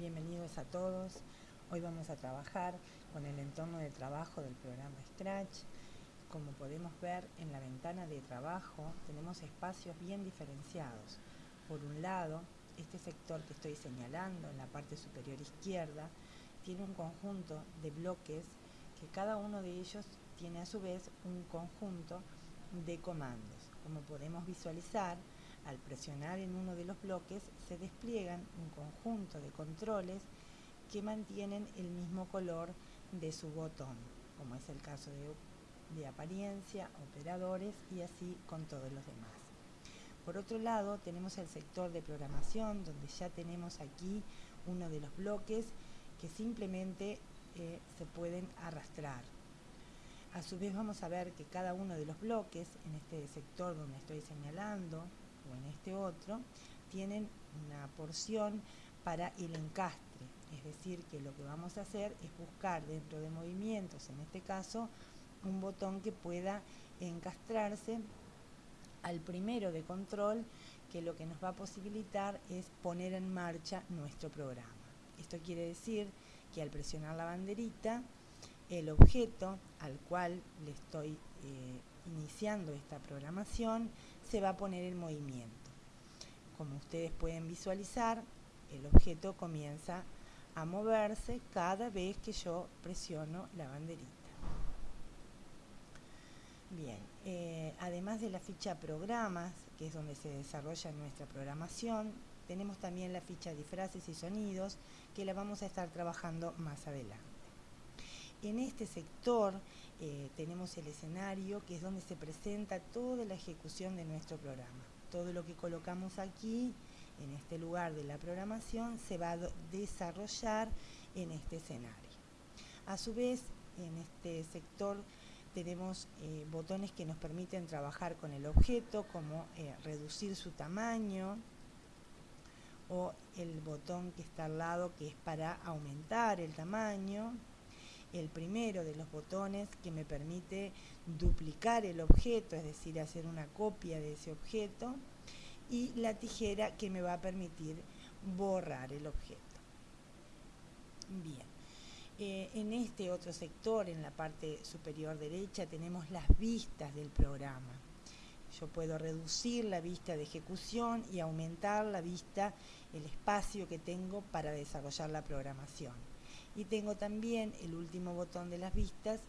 bienvenidos a todos. Hoy vamos a trabajar con el entorno de trabajo del programa Scratch. Como podemos ver en la ventana de trabajo tenemos espacios bien diferenciados. Por un lado, este sector que estoy señalando en la parte superior izquierda tiene un conjunto de bloques que cada uno de ellos tiene a su vez un conjunto de comandos. Como podemos visualizar, al presionar en uno de los bloques se despliegan un conjunto de controles que mantienen el mismo color de su botón, como es el caso de, de apariencia, operadores y así con todos los demás. Por otro lado, tenemos el sector de programación, donde ya tenemos aquí uno de los bloques que simplemente eh, se pueden arrastrar. A su vez vamos a ver que cada uno de los bloques, en este sector donde estoy señalando, en este otro, tienen una porción para el encastre. Es decir, que lo que vamos a hacer es buscar dentro de movimientos, en este caso, un botón que pueda encastrarse al primero de control, que lo que nos va a posibilitar es poner en marcha nuestro programa. Esto quiere decir que al presionar la banderita, el objeto al cual le estoy eh, iniciando esta programación se va a poner en movimiento. Como ustedes pueden visualizar, el objeto comienza a moverse cada vez que yo presiono la banderita. Bien, eh, además de la ficha programas, que es donde se desarrolla nuestra programación, tenemos también la ficha de frases y sonidos, que la vamos a estar trabajando más adelante. En este sector eh, tenemos el escenario, que es donde se presenta toda la ejecución de nuestro programa. Todo lo que colocamos aquí, en este lugar de la programación, se va a desarrollar en este escenario. A su vez, en este sector tenemos eh, botones que nos permiten trabajar con el objeto, como eh, reducir su tamaño, o el botón que está al lado que es para aumentar el tamaño, el primero de los botones que me permite duplicar el objeto, es decir, hacer una copia de ese objeto, y la tijera que me va a permitir borrar el objeto. Bien, eh, en este otro sector, en la parte superior derecha, tenemos las vistas del programa. Yo puedo reducir la vista de ejecución y aumentar la vista, el espacio que tengo para desarrollar la programación y tengo también el último botón de las vistas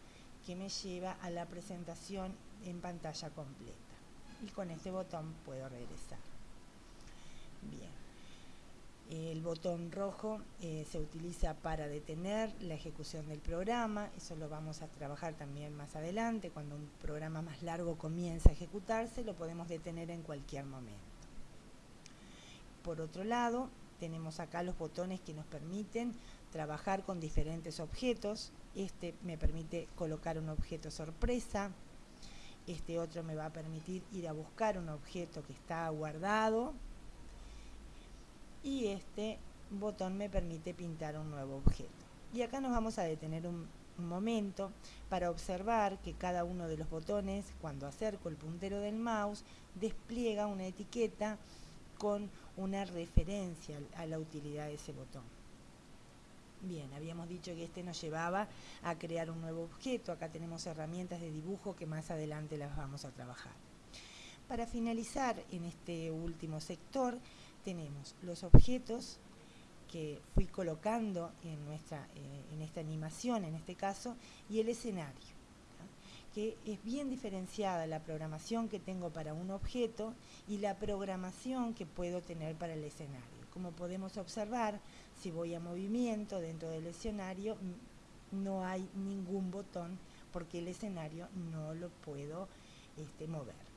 que me lleva a la presentación en pantalla completa. Y con este botón puedo regresar. Bien. El botón rojo eh, se utiliza para detener la ejecución del programa, eso lo vamos a trabajar también más adelante, cuando un programa más largo comienza a ejecutarse, lo podemos detener en cualquier momento. Por otro lado, tenemos acá los botones que nos permiten trabajar con diferentes objetos. Este me permite colocar un objeto sorpresa. Este otro me va a permitir ir a buscar un objeto que está guardado. Y este botón me permite pintar un nuevo objeto. Y acá nos vamos a detener un, un momento para observar que cada uno de los botones, cuando acerco el puntero del mouse, despliega una etiqueta con una referencia a la utilidad de ese botón. Bien, habíamos dicho que este nos llevaba a crear un nuevo objeto. Acá tenemos herramientas de dibujo que más adelante las vamos a trabajar. Para finalizar en este último sector tenemos los objetos que fui colocando en, nuestra, eh, en esta animación, en este caso, y el escenario que es bien diferenciada la programación que tengo para un objeto y la programación que puedo tener para el escenario. Como podemos observar, si voy a movimiento dentro del escenario, no hay ningún botón porque el escenario no lo puedo este, mover.